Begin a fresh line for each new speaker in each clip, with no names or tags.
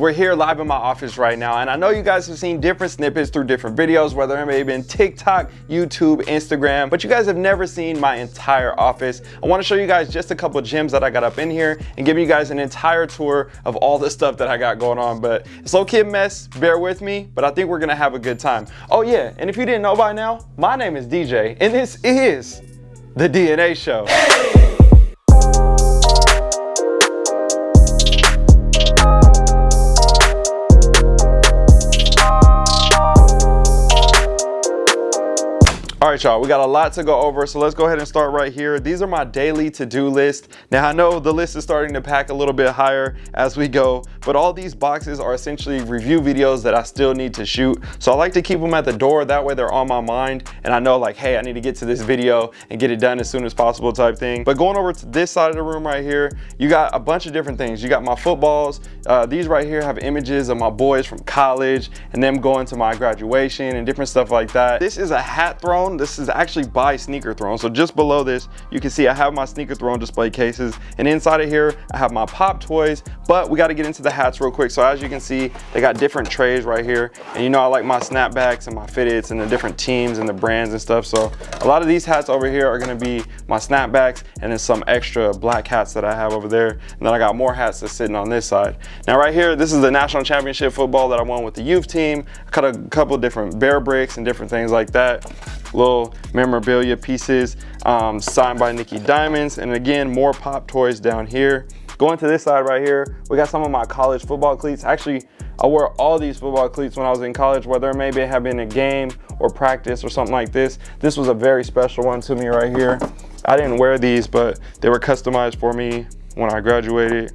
We're here live in my office right now, and I know you guys have seen different snippets through different videos, whether it may have been TikTok, YouTube, Instagram, but you guys have never seen my entire office. I wanna show you guys just a couple gems that I got up in here and give you guys an entire tour of all the stuff that I got going on, but it's low-key mess, bear with me, but I think we're gonna have a good time. Oh yeah, and if you didn't know by now, my name is DJ, and this is The DNA Show. Hey! All right, y'all, we got a lot to go over, so let's go ahead and start right here. These are my daily to-do list. Now, I know the list is starting to pack a little bit higher as we go, but all these boxes are essentially review videos that I still need to shoot. So I like to keep them at the door, that way they're on my mind, and I know like, hey, I need to get to this video and get it done as soon as possible type thing. But going over to this side of the room right here, you got a bunch of different things. You got my footballs. Uh, these right here have images of my boys from college and them going to my graduation and different stuff like that. This is a hat throne this is actually by Sneaker Throne. So just below this, you can see I have my Sneaker Throne display cases. And inside of here, I have my pop toys, but we got to get into the hats real quick. So as you can see, they got different trays right here. And you know, I like my snapbacks and my fitteds and the different teams and the brands and stuff. So a lot of these hats over here are going to be my snapbacks and then some extra black hats that I have over there. And then I got more hats that's sitting on this side. Now right here, this is the national championship football that I won with the youth team. I cut a couple different bear bricks and different things like that little memorabilia pieces um, signed by Nicky Diamonds. And again, more pop toys down here. Going to this side right here, we got some of my college football cleats. Actually, I wore all these football cleats when I was in college, whether maybe it had been a game or practice or something like this. This was a very special one to me right here. I didn't wear these, but they were customized for me when I graduated.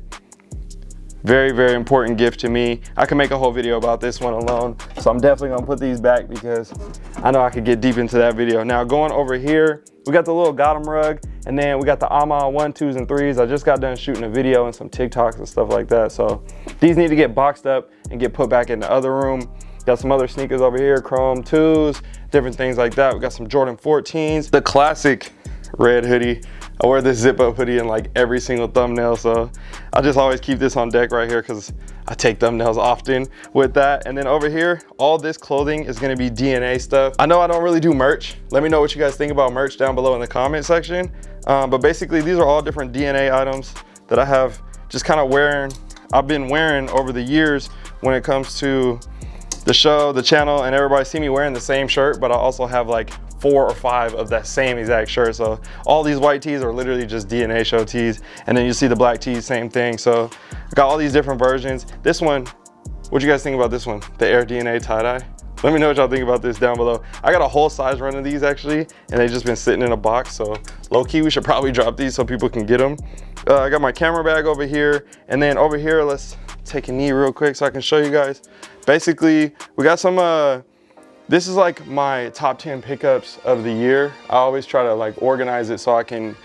Very, very important gift to me. I can make a whole video about this one alone. So I'm definitely gonna put these back because I know I could get deep into that video. Now going over here, we got the little Gotham rug and then we got the AMA one, twos, and threes. I just got done shooting a video and some TikToks and stuff like that. So these need to get boxed up and get put back in the other room. Got some other sneakers over here, Chrome 2s, different things like that. We got some Jordan 14s. The classic red hoodie I wear this zip up hoodie in like every single thumbnail. So I just always keep this on deck right here because I take thumbnails often with that. And then over here, all this clothing is gonna be DNA stuff. I know I don't really do merch. Let me know what you guys think about merch down below in the comment section. Um, but basically these are all different DNA items that I have just kind of wearing, I've been wearing over the years when it comes to the show, the channel, and everybody see me wearing the same shirt, but I also have like four or five of that same exact shirt. So all these white tees are literally just DNA show tees. And then you see the black tees, same thing. So I got all these different versions. This one, what you guys think about this one? The Air DNA tie-dye? Let me know what y'all think about this down below. I got a whole size run of these actually, and they've just been sitting in a box. So low key, we should probably drop these so people can get them. Uh, I got my camera bag over here. And then over here, let's take a knee real quick so I can show you guys. Basically, we got some uh, this is like my top 10 pickups of the year. I always try to like organize it so I can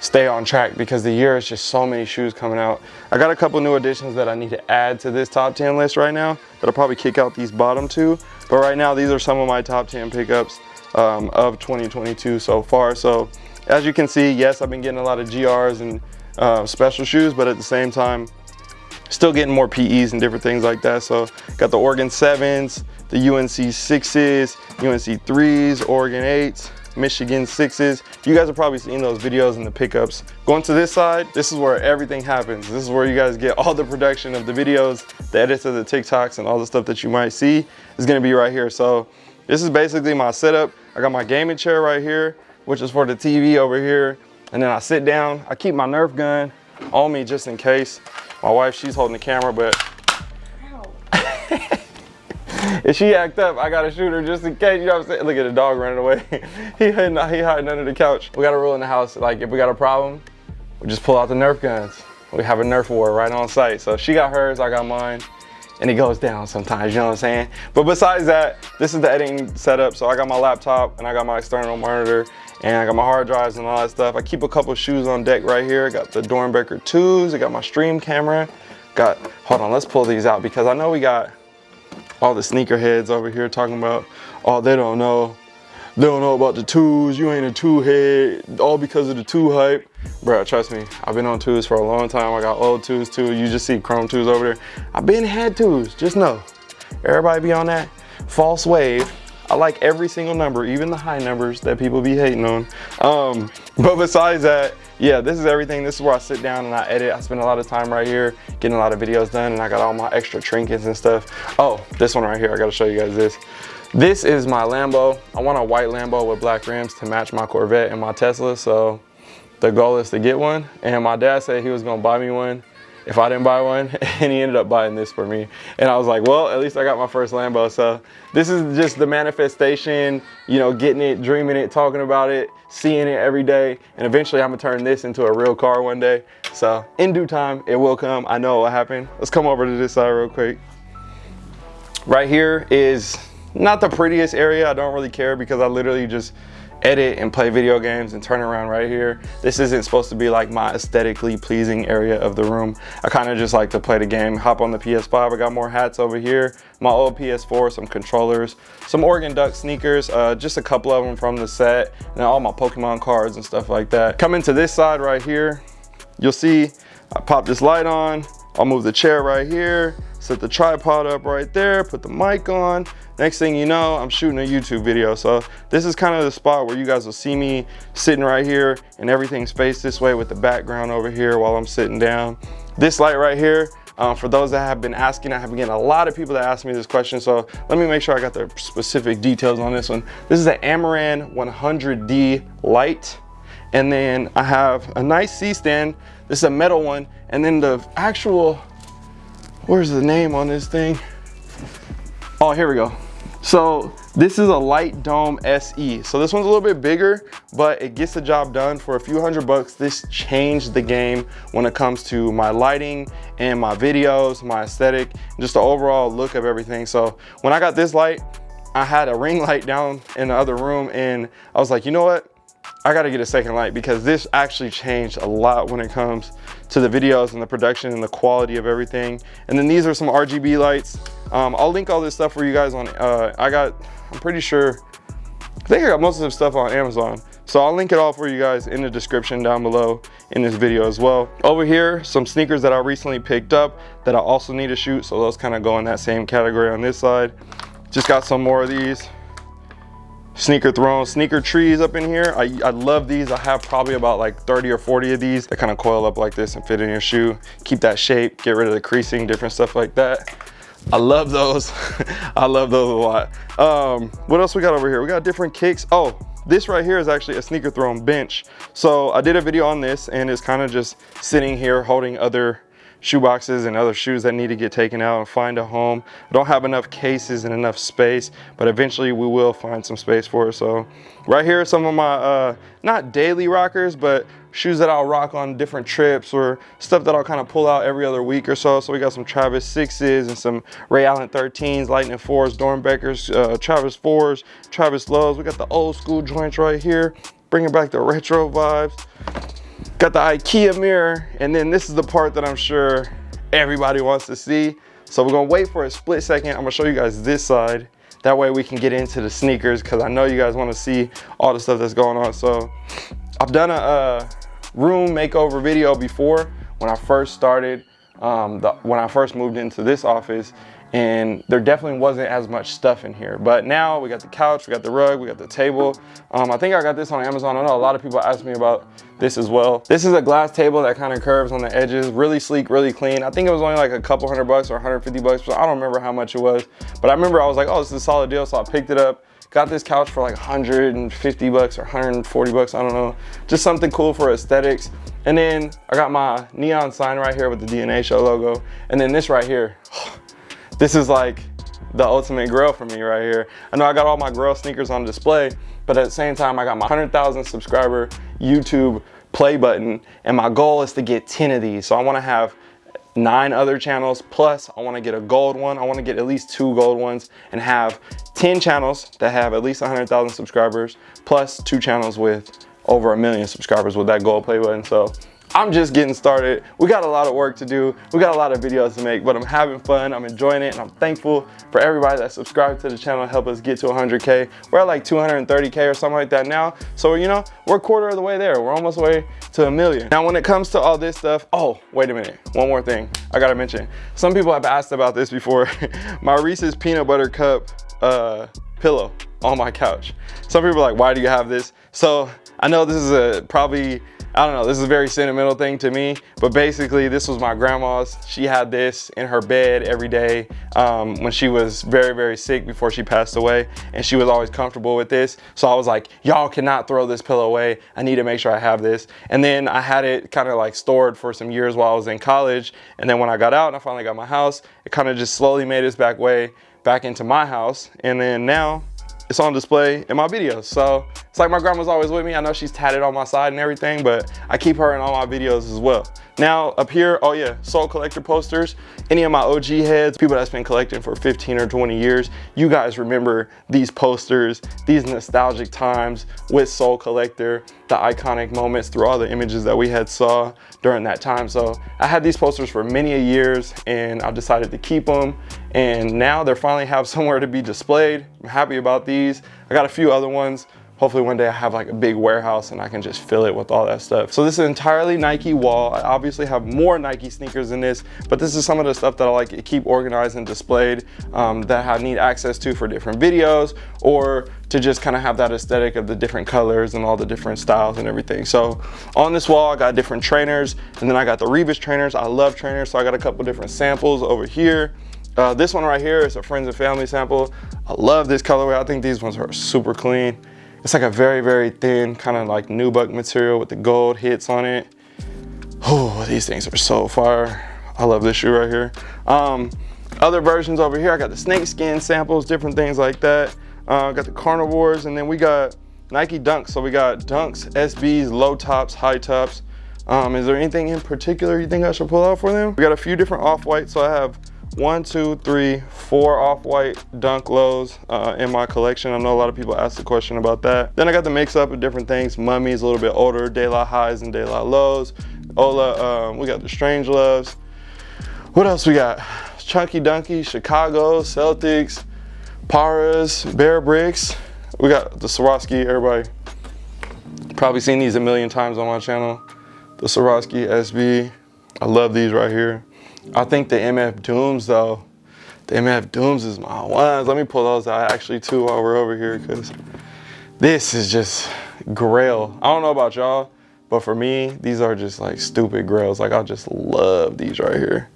stay on track because the year is just so many shoes coming out. I got a couple new additions that I need to add to this top 10 list right now. That'll probably kick out these bottom two. But right now, these are some of my top 10 pickups um, of 2022 so far. So as you can see, yes, I've been getting a lot of GRs and uh, special shoes, but at the same time, still getting more PEs and different things like that. So got the Oregon 7s, the UNC 6s, UNC 3s, Oregon 8s, Michigan 6s. You guys have probably seen those videos in the pickups. Going to this side, this is where everything happens. This is where you guys get all the production of the videos, the edits of the TikToks, and all the stuff that you might see is gonna be right here. So this is basically my setup. I got my gaming chair right here, which is for the TV over here. And then I sit down, I keep my Nerf gun on me just in case. My wife, she's holding the camera, but if she act up, I gotta shoot her just in case, you know what I'm saying? Look at the dog running away. he, hiding, he hiding under the couch. We got a rule in the house, like if we got a problem, we just pull out the Nerf guns. We have a Nerf war right on site. So she got hers, I got mine, and it goes down sometimes, you know what I'm saying? But besides that, this is the editing setup. So I got my laptop and I got my external monitor and I got my hard drives and all that stuff. I keep a couple shoes on deck right here. I got the Doernbecher 2s. I got my stream camera. Got, hold on, let's pull these out because I know we got all the sneakerheads over here talking about, oh, they don't know. They don't know about the twos. You ain't a two head, all because of the two hype. Bro, trust me, I've been on twos for a long time. I got old twos too. You just see chrome twos over there. I've been had twos, just know. Everybody be on that false wave. I like every single number, even the high numbers that people be hating on. Um, but besides that, yeah, this is everything. This is where I sit down and I edit. I spend a lot of time right here getting a lot of videos done and I got all my extra trinkets and stuff. Oh, this one right here, I gotta show you guys this. This is my Lambo. I want a white Lambo with black rims to match my Corvette and my Tesla. So the goal is to get one. And my dad said he was gonna buy me one if I didn't buy one and he ended up buying this for me. And I was like, well, at least I got my first Lambo. So this is just the manifestation, you know, getting it, dreaming it, talking about it, seeing it every day. And eventually I'm gonna turn this into a real car one day. So in due time, it will come. I know what happened. Let's come over to this side real quick. Right here is not the prettiest area. I don't really care because I literally just edit and play video games and turn around right here. This isn't supposed to be like my aesthetically pleasing area of the room. I kind of just like to play the game, hop on the PS5. I got more hats over here, my old PS4, some controllers, some Oregon Duck sneakers, uh, just a couple of them from the set, and all my Pokemon cards and stuff like that. Coming to this side right here, you'll see I pop this light on, I'll move the chair right here, set the tripod up right there, put the mic on. Next thing you know, I'm shooting a YouTube video. So this is kind of the spot where you guys will see me sitting right here and everything's faced this way with the background over here while I'm sitting down. This light right here, um, for those that have been asking, I have been getting a lot of people that ask me this question. So let me make sure I got the specific details on this one. This is an Amaran 100D light. And then I have a nice C-stand. This is a metal one. And then the actual where's the name on this thing? Oh, here we go. So this is a light dome SE. So this one's a little bit bigger, but it gets the job done for a few hundred bucks. This changed the game when it comes to my lighting and my videos, my aesthetic, just the overall look of everything. So when I got this light, I had a ring light down in the other room and I was like, you know what? I gotta get a second light because this actually changed a lot when it comes to the videos and the production and the quality of everything. And then these are some RGB lights. Um, I'll link all this stuff for you guys on, uh, I got, I'm pretty sure, I think I got most of the stuff on Amazon. So I'll link it all for you guys in the description down below in this video as well. Over here, some sneakers that I recently picked up that I also need to shoot. So those kind of go in that same category on this side. Just got some more of these sneaker throne sneaker trees up in here. I, I love these. I have probably about like 30 or 40 of these that kind of coil up like this and fit in your shoe. Keep that shape get rid of the creasing different stuff like that. I love those. I love those a lot. Um what else we got over here? We got different kicks. Oh this right here is actually a sneaker throne bench. So i did a video on this and it's kind of just sitting here holding other shoe boxes and other shoes that need to get taken out and find a home. I don't have enough cases and enough space, but eventually we will find some space for it. So right here are some of my, uh, not daily rockers, but shoes that I'll rock on different trips or stuff that I'll kind of pull out every other week or so. So we got some Travis 6s and some Ray Allen 13s, Lightning 4s, Doernbechers, uh, Travis 4s, Travis Lows. We got the old school joints right here, bringing back the retro vibes. Got the Ikea mirror, and then this is the part that I'm sure everybody wants to see. So we're gonna wait for a split second. I'm gonna show you guys this side. That way we can get into the sneakers because I know you guys wanna see all the stuff that's going on. So I've done a, a room makeover video before when I first started, um, the, when I first moved into this office and there definitely wasn't as much stuff in here. But now we got the couch, we got the rug, we got the table. Um, I think I got this on Amazon. I know a lot of people ask me about this as well. This is a glass table that kind of curves on the edges, really sleek, really clean. I think it was only like a couple hundred bucks or 150 bucks, I don't remember how much it was. But I remember I was like, oh, this is a solid deal. So I picked it up, got this couch for like 150 bucks or 140 bucks, I don't know. Just something cool for aesthetics. And then I got my neon sign right here with the DNA show logo. And then this right here, this is like the ultimate grail for me right here. I know I got all my grail sneakers on display, but at the same time, I got my 100,000 subscriber YouTube play button, and my goal is to get 10 of these. So I wanna have nine other channels, plus I wanna get a gold one. I wanna get at least two gold ones and have 10 channels that have at least 100,000 subscribers, plus two channels with over a million subscribers with that gold play button. So I'm just getting started. We got a lot of work to do. We got a lot of videos to make, but I'm having fun. I'm enjoying it, and I'm thankful for everybody that subscribed to the channel help us get to 100K. We're at like 230K or something like that now. So, you know, we're a quarter of the way there. We're almost way to a million. Now, when it comes to all this stuff, oh, wait a minute. One more thing I gotta mention. Some people have asked about this before. my Reese's Peanut Butter Cup uh, pillow on my couch. Some people are like, why do you have this? So I know this is a probably I don't know, this is a very sentimental thing to me, but basically this was my grandma's. She had this in her bed every day um, when she was very, very sick before she passed away, and she was always comfortable with this. So I was like, y'all cannot throw this pillow away. I need to make sure I have this. And then I had it kind of like stored for some years while I was in college. And then when I got out and I finally got my house, it kind of just slowly made its back way back into my house. And then now it's on display in my videos. So it's like my grandma's always with me. I know she's tatted on my side and everything, but I keep her in all my videos as well. Now up here, oh yeah, Sole Collector posters. Any of my OG heads, people that's been collecting for 15 or 20 years, you guys remember these posters, these nostalgic times with Sole Collector, the iconic moments through all the images that we had saw during that time. So I had these posters for many years and I decided to keep them. And now they finally have somewhere to be displayed. I'm happy about these. I got a few other ones hopefully one day I have like a big warehouse and I can just fill it with all that stuff. So this is entirely Nike wall. I obviously have more Nike sneakers in this, but this is some of the stuff that I like to keep organized and displayed um, that I need access to for different videos or to just kind of have that aesthetic of the different colors and all the different styles and everything. So on this wall, I got different trainers and then I got the Reebok trainers. I love trainers, so I got a couple different samples over here. Uh, this one right here is a friends and family sample. I love this colorway. I think these ones are super clean. It's like a very, very thin kind of like nubuck material with the gold hits on it. Oh, these things are so fire. I love this shoe right here. Um, other versions over here, I got the snakeskin samples, different things like that. Uh, got the carnivores, and then we got Nike Dunks. So we got Dunks, SBs, low tops, high tops. Um, is there anything in particular you think I should pull out for them? We got a few different off-whites. So I have one, two, three, four off-white dunk lows uh, in my collection. I know a lot of people ask the question about that. Then I got the mix up of different things. Mummies, a little bit older, De La highs and De La lows. Ola, um, we got the Strange Loves. What else we got? Chunky Dunky, Chicago, Celtics, Parras, Bear Bricks. We got the Swarovski, everybody probably seen these a million times on my channel. The Swarovski SB, I love these right here. I think the MF Dooms though, the MF Dooms is my ones. Let me pull those out actually too while we're over here because this is just grail. I don't know about y'all, but for me, these are just like stupid grails. Like I just love these right here.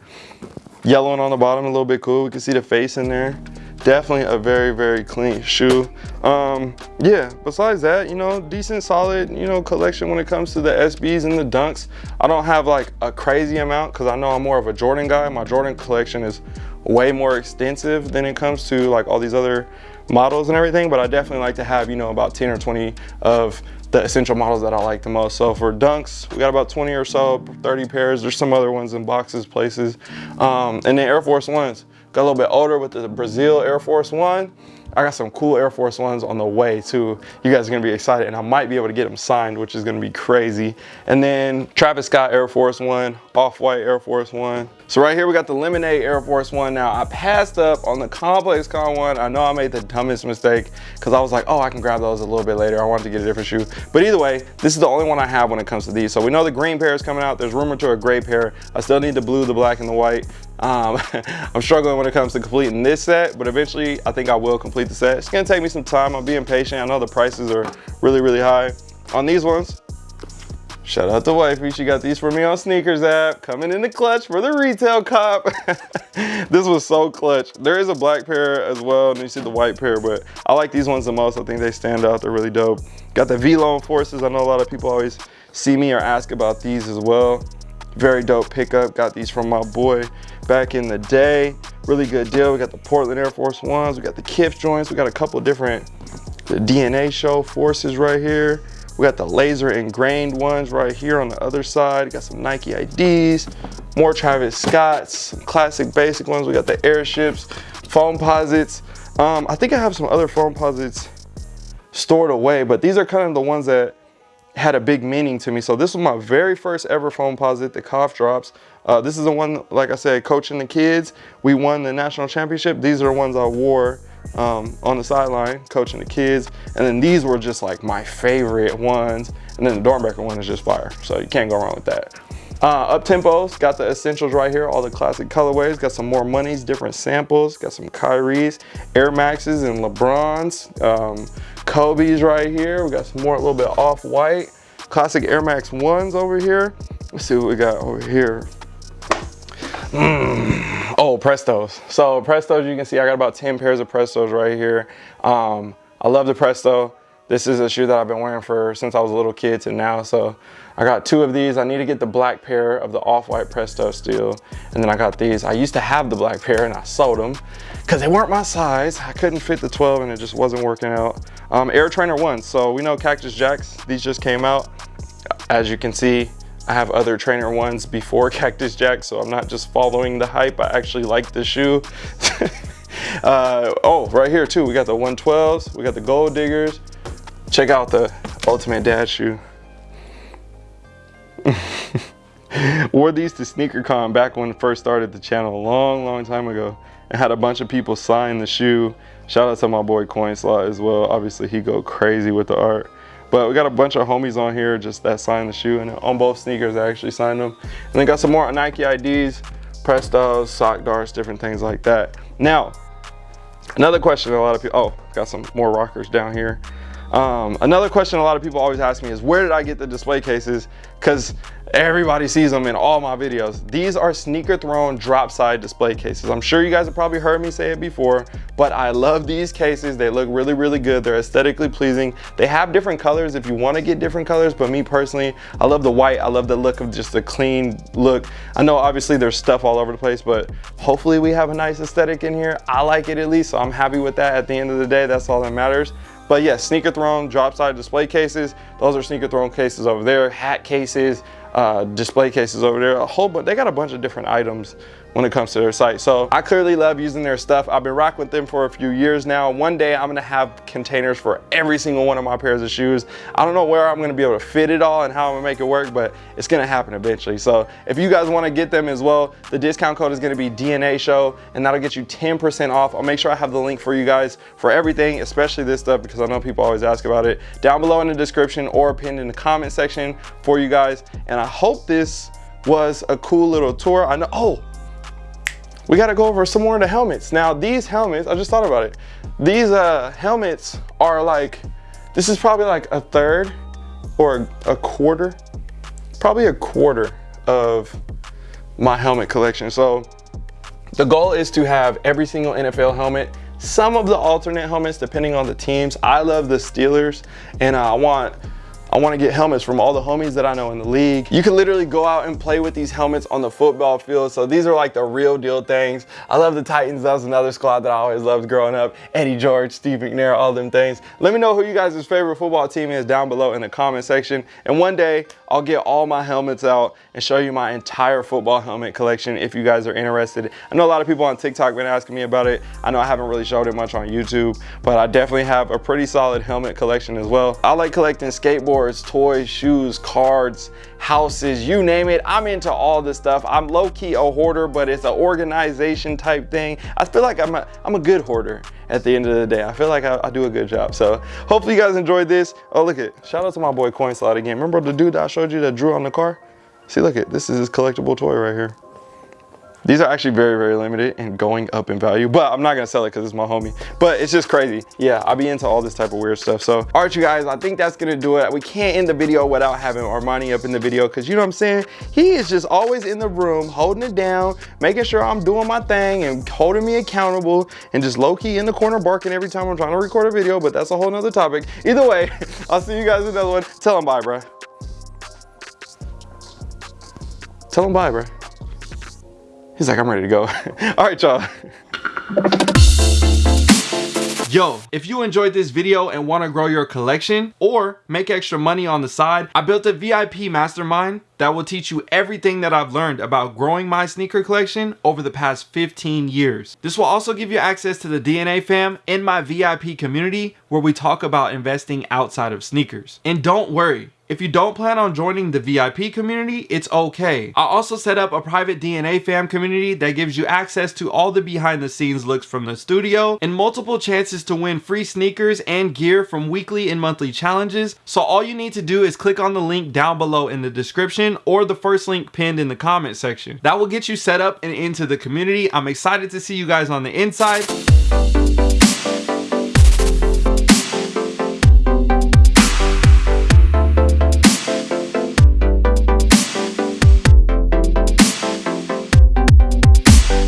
Yellow one on the bottom, a little bit cool. We can see the face in there definitely a very very clean shoe um yeah besides that you know decent solid you know collection when it comes to the sbs and the dunks i don't have like a crazy amount because i know i'm more of a jordan guy my jordan collection is way more extensive than it comes to like all these other models and everything but i definitely like to have you know about 10 or 20 of the essential models that I like the most. So for dunks, we got about 20 or so, 30 pairs. There's some other ones in boxes, places. Um, and then Air Force Ones. Got a little bit older with the Brazil Air Force One. I got some cool Air Force Ones on the way too. You guys are gonna be excited and I might be able to get them signed, which is gonna be crazy. And then Travis Scott Air Force One, Off-White Air Force One. So right here we got the Lemonade Air Force One. Now I passed up on the ComplexCon one. I know I made the dumbest mistake because I was like, oh, I can grab those a little bit later. I wanted to get a different shoe. But either way, this is the only one I have when it comes to these. So we know the green pair is coming out. There's rumor to a gray pair. I still need the blue, the black, and the white. Um, I'm struggling when it comes to completing this set, but eventually I think I will complete the set. It's gonna take me some time. I'm being patient. I know the prices are really, really high. On these ones, shout out to wifey. She got these for me on SNKRS app. Coming in the clutch for the retail cop. this was so clutch. There is a black pair as well, and you see the white pair, but I like these ones the most. I think they stand out. They're really dope. Got the VLONE Forces. I know a lot of people always see me or ask about these as well. Very dope pickup. Got these from my boy back in the day. Really good deal. We got the Portland Air Force Ones. We got the Kith joints. We got a couple different the DNA show forces right here. We got the laser ingrained ones right here on the other side. Got some Nike IDs, more Travis Scott's, classic basic ones. We got the airships, Foamposites. Um, I think I have some other Foamposites stored away, but these are kind of the ones that had a big meaning to me. So this was my very first ever Foamposite, the cough drops. Uh, this is the one, like I said, coaching the kids. We won the national championship. These are the ones I wore um, on the sideline, coaching the kids. And then these were just like my favorite ones. And then the Doernbecher one is just fire. So you can't go wrong with that. Uh, up tempos, got the essentials right here, all the classic colorways, got some more monies, different samples, got some Kyrie's, Air Maxes and LeBron's, um, Kobe's right here. We got some more, a little bit off-white, classic Air Max 1s over here. Let's see what we got over here. Mm. Oh, Prestos. So Prestos, you can see I got about 10 pairs of Prestos right here. Um, I love the Presto. This is a shoe that I've been wearing for since I was a little kid to now. So I got two of these. I need to get the black pair of the off-white Presto steel. And then I got these. I used to have the black pair and I sold them because they weren't my size. I couldn't fit the 12 and it just wasn't working out. Um, Air Trainer 1. So we know Cactus Jacks. These just came out. As you can see, I have other trainer ones before Cactus Jack, so I'm not just following the hype. I actually like the shoe. uh, oh, right here too, we got the 112s, we got the Gold Diggers, Check out the Ultimate Dad shoe. Wore these to SneakerCon back when it first started the channel a long, long time ago. And had a bunch of people sign the shoe. Shout out to my boy Coin Slot as well. Obviously he go crazy with the art. But we got a bunch of homies on here just that signed the shoe and on both sneakers I actually signed them. And then got some more Nike IDs, Prestos, sock darts, different things like that. Now, another question a lot of people, oh, got some more rockers down here. Um, another question a lot of people always ask me is where did I get the display cases? Because everybody sees them in all my videos. These are Sneaker Throne drop side display cases. I'm sure you guys have probably heard me say it before, but I love these cases. They look really, really good. They're aesthetically pleasing. They have different colors if you want to get different colors, but me personally, I love the white. I love the look of just a clean look. I know obviously there's stuff all over the place, but hopefully we have a nice aesthetic in here. I like it at least, so I'm happy with that at the end of the day. That's all that matters. But yes, yeah, Sneaker Throne drop side display cases. Those are Sneaker Throne cases over there. Hat cases, uh, display cases over there. A whole bunch. They got a bunch of different items when it comes to their site. So I clearly love using their stuff. I've been rocking with them for a few years now. One day I'm gonna have containers for every single one of my pairs of shoes. I don't know where I'm gonna be able to fit it all and how I'm gonna make it work, but it's gonna happen eventually. So if you guys wanna get them as well, the discount code is gonna be DNA show and that'll get you 10% off. I'll make sure I have the link for you guys for everything, especially this stuff because I know people always ask about it down below in the description or pinned in the comment section for you guys. And I hope this was a cool little tour. I know, oh, we got to go over some more of the helmets. Now these helmets, I just thought about it. These uh, helmets are like, this is probably like a third or a quarter, probably a quarter of my helmet collection. So the goal is to have every single NFL helmet, some of the alternate helmets depending on the teams. I love the Steelers and I want I wanna get helmets from all the homies that I know in the league. You can literally go out and play with these helmets on the football field. So these are like the real deal things. I love the Titans. That was another squad that I always loved growing up. Eddie George, Steve McNair, all them things. Let me know who you guys' favorite football team is down below in the comment section. And one day I'll get all my helmets out and show you my entire football helmet collection if you guys are interested. I know a lot of people on TikTok been asking me about it. I know I haven't really showed it much on YouTube, but I definitely have a pretty solid helmet collection as well. I like collecting skateboards toys, shoes, cards, houses, you name it. I'm into all this stuff. I'm low-key a hoarder, but it's an organization type thing. I feel like I'm a, I'm a good hoarder at the end of the day. I feel like I, I do a good job. So hopefully you guys enjoyed this. Oh, look at, shout out to my boy Coin Slot again. Remember the dude that I showed you that drew on the car? See, look at, this is his collectible toy right here. These are actually very, very limited and going up in value, but I'm not gonna sell it because it's my homie. But it's just crazy. Yeah, I'll be into all this type of weird stuff. So, all right, you guys, I think that's gonna do it. We can't end the video without having Armani up in the video because you know what I'm saying? He is just always in the room, holding it down, making sure I'm doing my thing and holding me accountable and just low-key in the corner barking every time I'm trying to record a video, but that's a whole nother topic. Either way, I'll see you guys in another one. Tell him bye, bro. Tell him bye, bro. He's like, I'm ready to go. All right, y'all. Yo, if you enjoyed this video and want to grow your collection or make extra money on the side, I built a VIP mastermind that will teach you everything that I've learned about growing my sneaker collection over the past 15 years. This will also give you access to the DNA fam in my VIP community where we talk about investing outside of sneakers. And don't worry, If you don't plan on joining the VIP community, it's okay. I also set up a private DNA fam community that gives you access to all the behind the scenes looks from the studio and multiple chances to win free sneakers and gear from weekly and monthly challenges. So all you need to do is click on the link down below in the description or the first link pinned in the comment section. That will get you set up and into the community. I'm excited to see you guys on the inside.